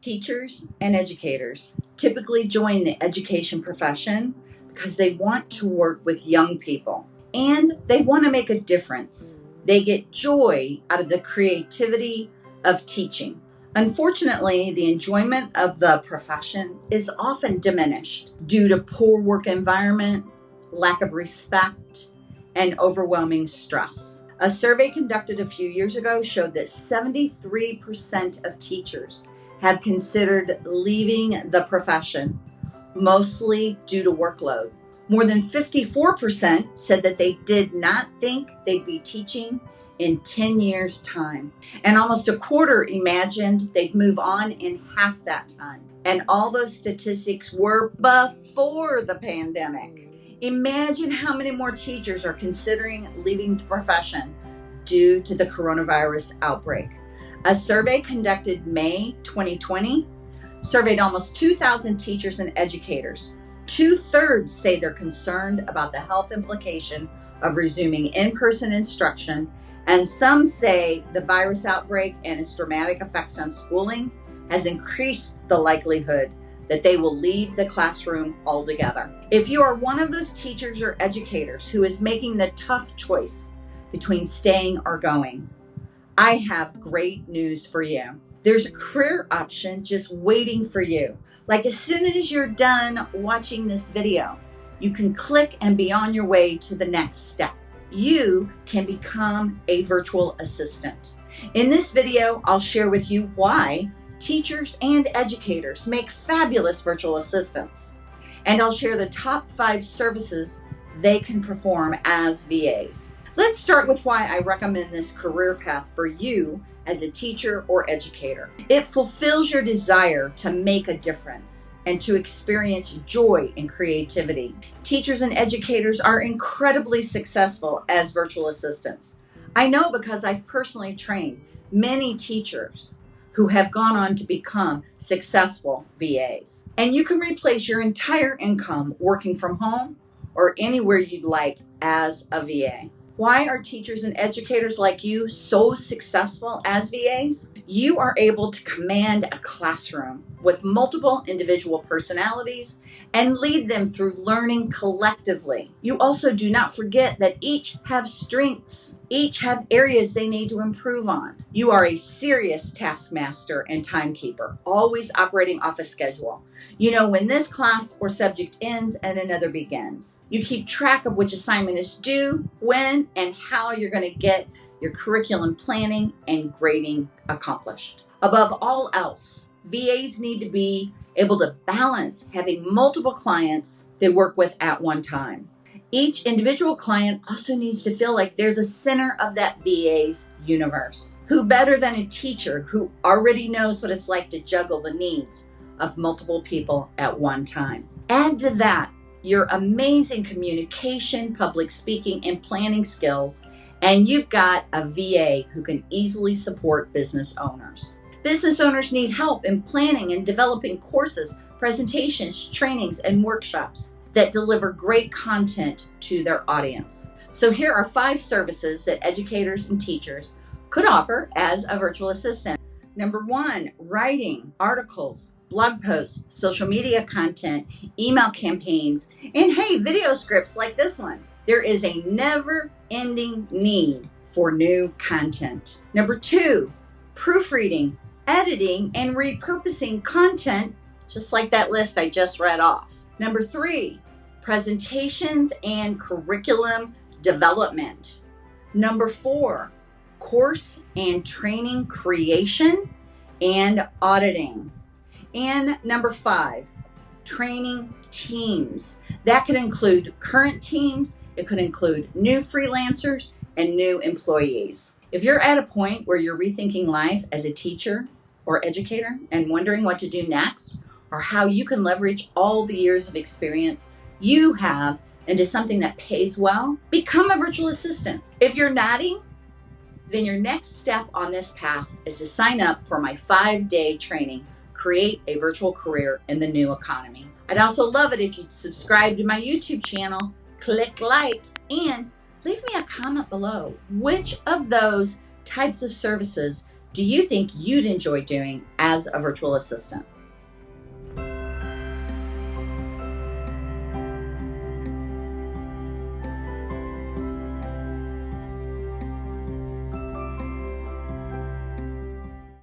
Teachers and educators typically join the education profession because they want to work with young people and they want to make a difference. They get joy out of the creativity of teaching. Unfortunately, the enjoyment of the profession is often diminished due to poor work environment, lack of respect, and overwhelming stress. A survey conducted a few years ago showed that 73% of teachers have considered leaving the profession, mostly due to workload. More than 54% said that they did not think they'd be teaching in 10 years' time. And almost a quarter imagined they'd move on in half that time. And all those statistics were before the pandemic. Imagine how many more teachers are considering leaving the profession due to the coronavirus outbreak. A survey conducted May 2020 surveyed almost 2,000 teachers and educators. Two thirds say they're concerned about the health implication of resuming in person instruction, and some say the virus outbreak and its dramatic effects on schooling has increased the likelihood that they will leave the classroom altogether. If you are one of those teachers or educators who is making the tough choice between staying or going, I have great news for you. There's a career option just waiting for you. Like as soon as you're done watching this video, you can click and be on your way to the next step. You can become a virtual assistant. In this video, I'll share with you why teachers and educators make fabulous virtual assistants. And I'll share the top five services they can perform as VAs. Let's start with why I recommend this career path for you as a teacher or educator. It fulfills your desire to make a difference and to experience joy and creativity. Teachers and educators are incredibly successful as virtual assistants. I know because I've personally trained many teachers who have gone on to become successful VAs. And you can replace your entire income working from home or anywhere you'd like as a VA. Why are teachers and educators like you so successful as VAs? You are able to command a classroom with multiple individual personalities and lead them through learning collectively. You also do not forget that each have strengths, each have areas they need to improve on. You are a serious taskmaster and timekeeper, always operating off a schedule. You know when this class or subject ends and another begins. You keep track of which assignment is due, when, and how you're going to get your curriculum planning and grading accomplished. Above all else, VAs need to be able to balance having multiple clients they work with at one time. Each individual client also needs to feel like they're the center of that VA's universe. Who better than a teacher who already knows what it's like to juggle the needs of multiple people at one time? Add to that your amazing communication, public speaking, and planning skills, and you've got a VA who can easily support business owners. Business owners need help in planning and developing courses, presentations, trainings, and workshops that deliver great content to their audience. So here are five services that educators and teachers could offer as a virtual assistant. Number one, writing articles, blog posts, social media content, email campaigns, and hey, video scripts like this one. There is a never ending need for new content. Number two, proofreading, editing, and repurposing content, just like that list I just read off. Number three, presentations and curriculum development. Number four, course and training creation and auditing. And number five, training teams. That could include current teams, it could include new freelancers and new employees. If you're at a point where you're rethinking life as a teacher, or educator and wondering what to do next or how you can leverage all the years of experience you have into something that pays well, become a virtual assistant. If you're nodding, then your next step on this path is to sign up for my five day training, Create a Virtual Career in the New Economy. I'd also love it if you'd subscribe to my YouTube channel, click like, and leave me a comment below. Which of those types of services do you think you'd enjoy doing as a virtual assistant?